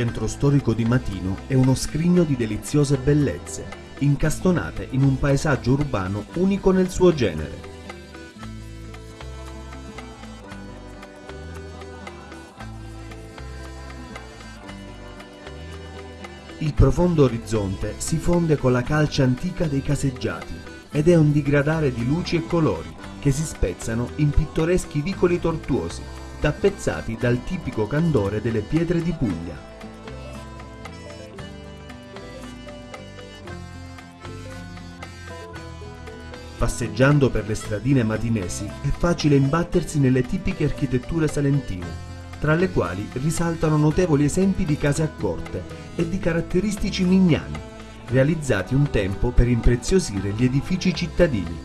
Centro storico di Matino è uno scrigno di deliziose bellezze, incastonate in un paesaggio urbano unico nel suo genere. Il profondo orizzonte si fonde con la calce antica dei caseggiati ed è un digradare di luci e colori che si spezzano in pittoreschi vicoli tortuosi, tappezzati dal tipico candore delle pietre di Puglia. Passeggiando per le stradine matinesi è facile imbattersi nelle tipiche architetture salentine, tra le quali risaltano notevoli esempi di case a corte e di caratteristici mignani, realizzati un tempo per impreziosire gli edifici cittadini.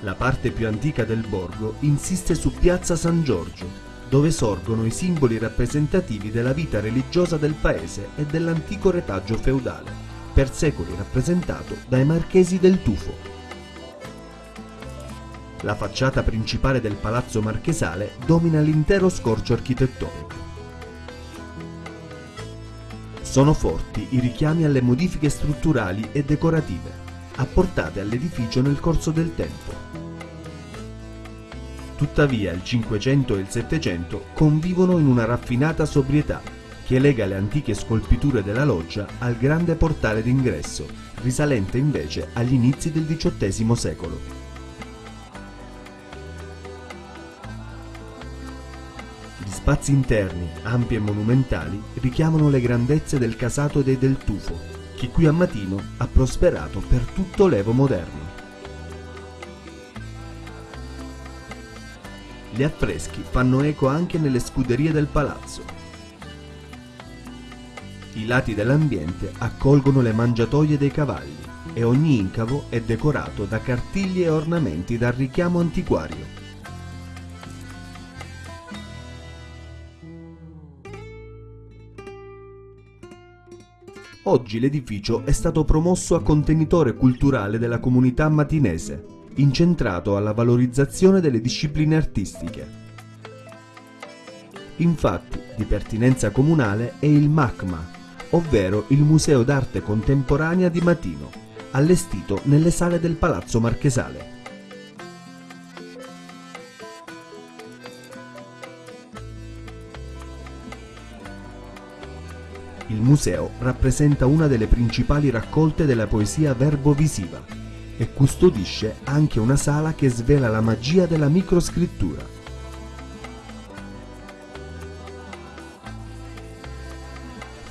La parte più antica del borgo insiste su Piazza San Giorgio, dove sorgono i simboli rappresentativi della vita religiosa del paese e dell'antico retaggio feudale, per secoli rappresentato dai marchesi del Tufo. La facciata principale del palazzo marchesale domina l'intero scorcio architettonico. Sono forti i richiami alle modifiche strutturali e decorative, apportate all'edificio nel corso del tempo, Tuttavia il Cinquecento e il Settecento convivono in una raffinata sobrietà che lega le antiche scolpiture della loggia al grande portale d'ingresso, risalente invece agli inizi del XVIII secolo. Gli spazi interni, ampi e monumentali, richiamano le grandezze del casato dei Del Tufo, che qui a Matino ha prosperato per tutto l'Evo moderno. Gli affreschi fanno eco anche nelle scuderie del palazzo. I lati dell'ambiente accolgono le mangiatoie dei cavalli e ogni incavo è decorato da cartigli e ornamenti dal richiamo antiquario. Oggi l'edificio è stato promosso a contenitore culturale della comunità matinese incentrato alla valorizzazione delle discipline artistiche. Infatti, di pertinenza comunale è il MACMA, ovvero il Museo d'Arte Contemporanea di Matino, allestito nelle sale del Palazzo Marchesale. Il museo rappresenta una delle principali raccolte della poesia verbo-visiva, e custodisce anche una sala che svela la magia della microscrittura.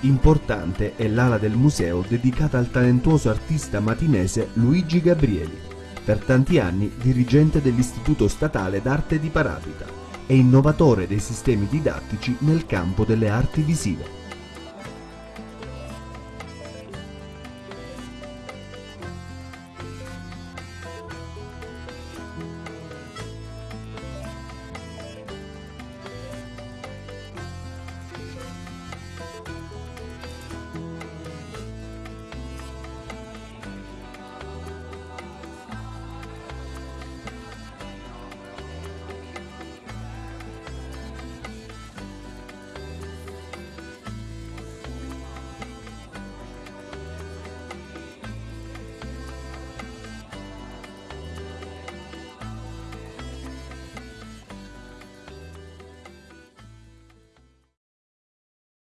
Importante è l'ala del museo dedicata al talentuoso artista matinese Luigi Gabrieli, per tanti anni dirigente dell'Istituto Statale d'Arte di Paravita e innovatore dei sistemi didattici nel campo delle arti visive.